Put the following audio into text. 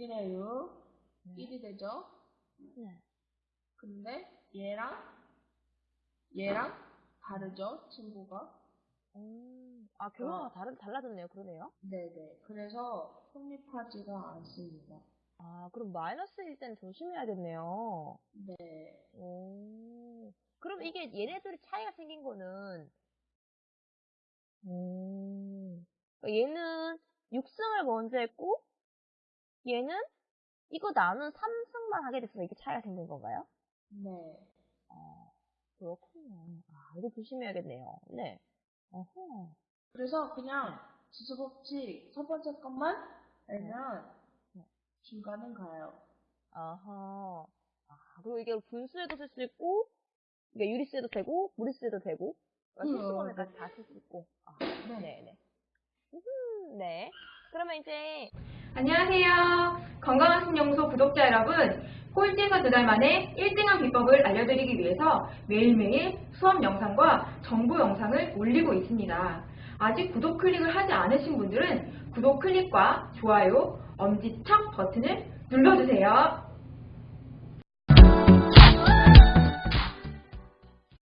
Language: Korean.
6이래요. 네. 1이 되죠? 네. 근데 얘랑 얘랑 다르죠? 친구가. 음, 아, 결과가 다른, 달라졌네요. 그러네요. 네네. 그래서 성립하지가 않습니다. 아, 그럼 마이너스일 때는 조심해야겠네요. 네. 오. 그럼 이게 얘네들이 차이가 생긴 거는, 음, 그러니까 얘는 6승을 먼저 했고, 얘는 이거 나눈 3승만 하게 됐어. 이게 차이가 생긴 건가요? 네. 아, 그렇군요. 아, 이거 조심해야겠네요. 네. 어허. 그래서 그냥 지수 법칙 첫 번째 것만 알면 네. 중간은 가요. 아하. 아, 그리고 이게 분수에도 쓸 수 있고, 이게 유리수에도 되고, 무리수에도 되고, 음, 실수번에까지 다 쓸 수 있고. 아, 네네. 음, 네. 그러면 이제, 안녕하세요. 건강한 신영소 구독자 여러분. 꼴찌에서 두 달 만에 1등한 비법을 알려드리기 위해서 매일매일 수업 영상과 정보 영상을 올리고 있습니다. 아직 구독 클릭을 하지 않으신 분들은 구독 클릭과 좋아요, 엄지척 버튼을 눌러주세요.